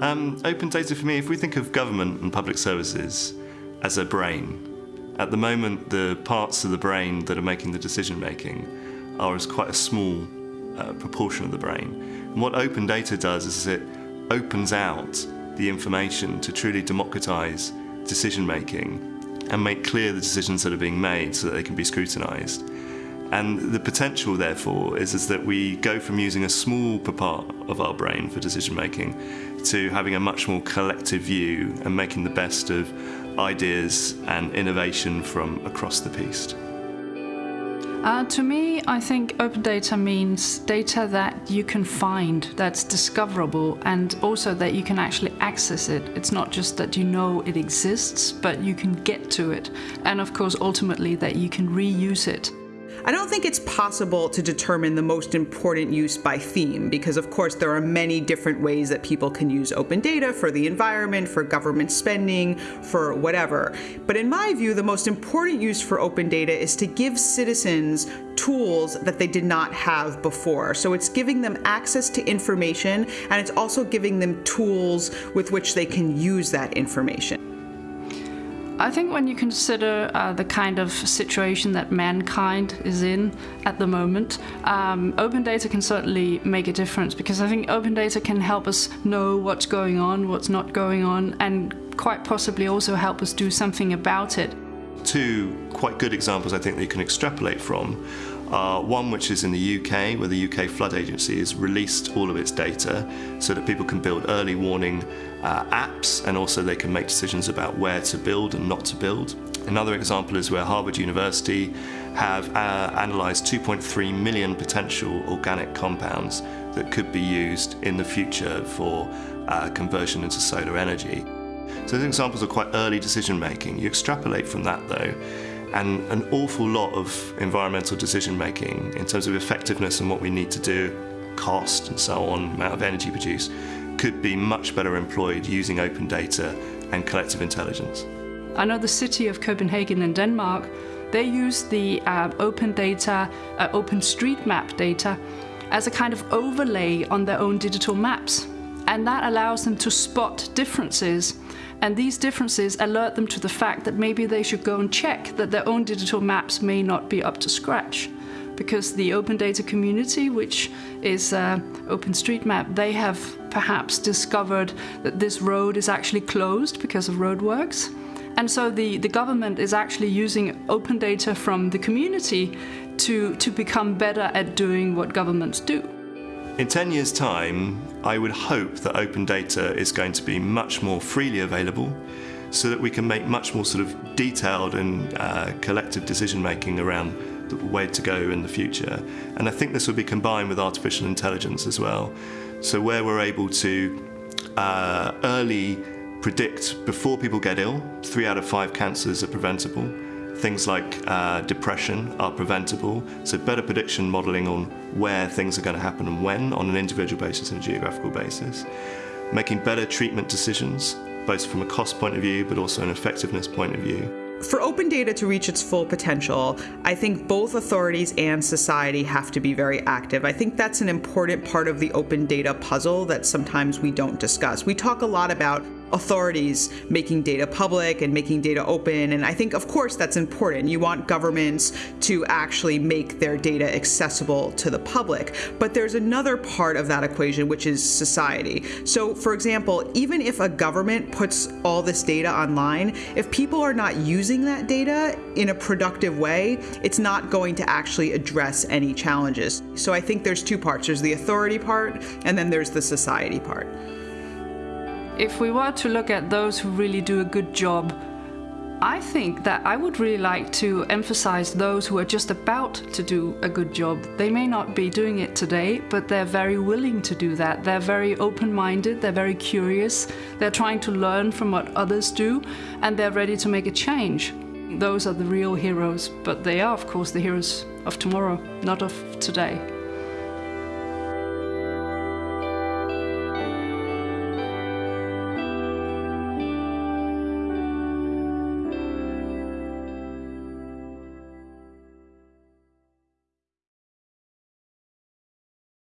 Um, open data for me, if we think of government and public services as a brain, at the moment the parts of the brain that are making the decision making are as quite a small uh, proportion of the brain. And what open data does is it opens out the information to truly democratize decision making and make clear the decisions that are being made so that they can be scrutinized. And the potential, therefore, is, is that we go from using a small part of our brain for decision making to having a much more collective view and making the best of ideas and innovation from across the piece. Uh, to me, I think open data means data that you can find, that's discoverable, and also that you can actually access it. It's not just that you know it exists, but you can get to it. And of course, ultimately, that you can reuse it. I don't think it's possible to determine the most important use by theme because, of course, there are many different ways that people can use open data for the environment, for government spending, for whatever. But in my view, the most important use for open data is to give citizens tools that they did not have before. So it's giving them access to information and it's also giving them tools with which they can use that information. I think when you consider uh, the kind of situation that mankind is in at the moment, um, open data can certainly make a difference because I think open data can help us know what's going on, what's not going on, and quite possibly also help us do something about it. Two quite good examples I think that you can extrapolate from uh, one which is in the UK, where the UK Flood Agency has released all of its data so that people can build early warning uh, apps and also they can make decisions about where to build and not to build. Another example is where Harvard University have uh, analysed 2.3 million potential organic compounds that could be used in the future for uh, conversion into solar energy. So these examples are quite early decision making. You extrapolate from that though, and an awful lot of environmental decision making in terms of effectiveness and what we need to do, cost and so on, amount of energy produced, could be much better employed using open data and collective intelligence. I know the city of Copenhagen in Denmark, they use the uh, open data, uh, open street map data as a kind of overlay on their own digital maps. And that allows them to spot differences and these differences alert them to the fact that maybe they should go and check that their own digital maps may not be up to scratch. Because the open data community, which is uh, OpenStreetMap, they have perhaps discovered that this road is actually closed because of roadworks. And so the, the government is actually using open data from the community to, to become better at doing what governments do. In 10 years' time, I would hope that open data is going to be much more freely available so that we can make much more sort of detailed and uh, collective decision making around the way to go in the future. And I think this will be combined with artificial intelligence as well. So where we're able to uh, early predict before people get ill, three out of five cancers are preventable, Things like uh, depression are preventable, so better prediction modelling on where things are going to happen and when on an individual basis and a geographical basis. Making better treatment decisions, both from a cost point of view but also an effectiveness point of view. For open data to reach its full potential, I think both authorities and society have to be very active. I think that's an important part of the open data puzzle that sometimes we don't discuss. We talk a lot about authorities making data public and making data open. And I think, of course, that's important. You want governments to actually make their data accessible to the public. But there's another part of that equation, which is society. So, for example, even if a government puts all this data online, if people are not using that data in a productive way, it's not going to actually address any challenges. So I think there's two parts there's the authority part, and then there's the society part. If we were to look at those who really do a good job, I think that I would really like to emphasize those who are just about to do a good job. They may not be doing it today, but they're very willing to do that. They're very open minded, they're very curious, they're trying to learn from what others do, and they're ready to make a change. Those are the real heroes, but they are, of course, the heroes of tomorrow, not of today.